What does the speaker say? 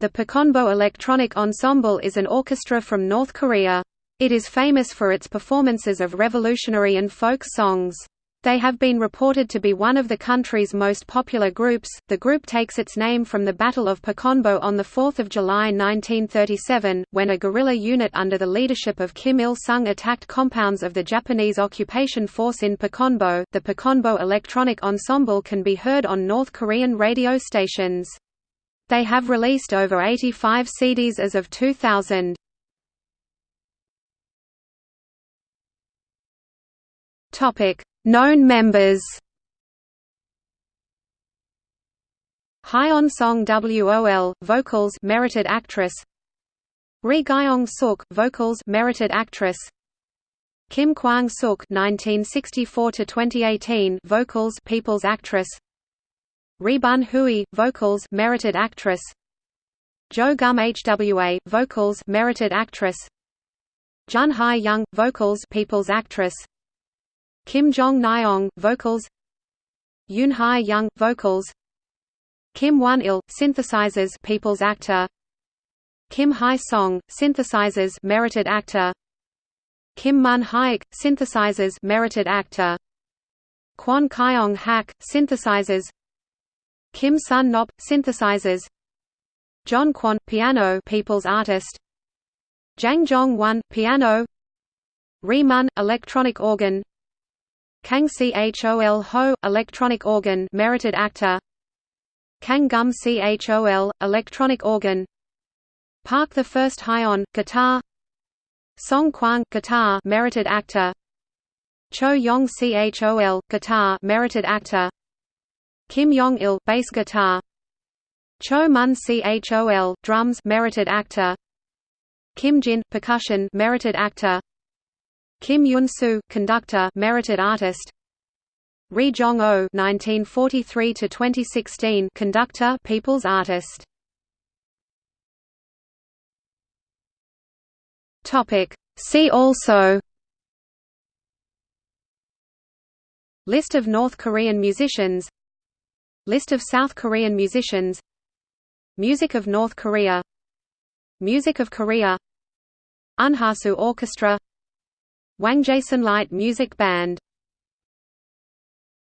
The Pochonbo Electronic Ensemble is an orchestra from North Korea. It is famous for its performances of revolutionary and folk songs. They have been reported to be one of the country's most popular groups. The group takes its name from the Battle of Pochonbo on the 4 July 1937, when a guerrilla unit under the leadership of Kim Il sung attacked compounds of the Japanese occupation force in Pochonbo. The Pochonbo Electronic Ensemble can be heard on North Korean radio stations. They have released over 85 CDs as of 2000. Topic Known members. Hyeon Song WOL vocals merited actress. Ri Gyeong Suk vocals merited actress. Kim Kwang Suk 1964 to 2018 vocals people's actress Ri Bun Hui vocals merited actress. Jo Gum HWA vocals merited actress. Jun Hai Young vocals people's actress. Kim Jong Nyong, vocals. Yoon Hai Young, vocals. Kim Won Il, synthesizers People's Actor. Kim Hai Song, synthesizers Merited Actor. Kim Mun Haik, synthesizers Merited Actor. Kwon Kyong Hak, synthesizers Kim Sun Nop, synthesizers John Kwon, piano People's Artist Jang Jong Won, piano Ri Mun, electronic organ Kang Chol Ho, electronic organ merited actor. Kang Gum Chol, electronic organ. Park the First Hyon, guitar. Song Kwang, guitar merited actor. Cho Yong Chol, guitar merited actor. Kim Yong Il, bass guitar. Cho Mun Chol, drums merited actor. Kim Jin, percussion merited actor. Kim Yun-soo, conductor, merited artist. Ri Jong-oh (1943–2016), conductor, people's artist. Topic. See also. List of North Korean musicians. List of South Korean musicians. Music of North Korea. Music of Korea. Unhasu Orchestra Wangjaesan Light Music Band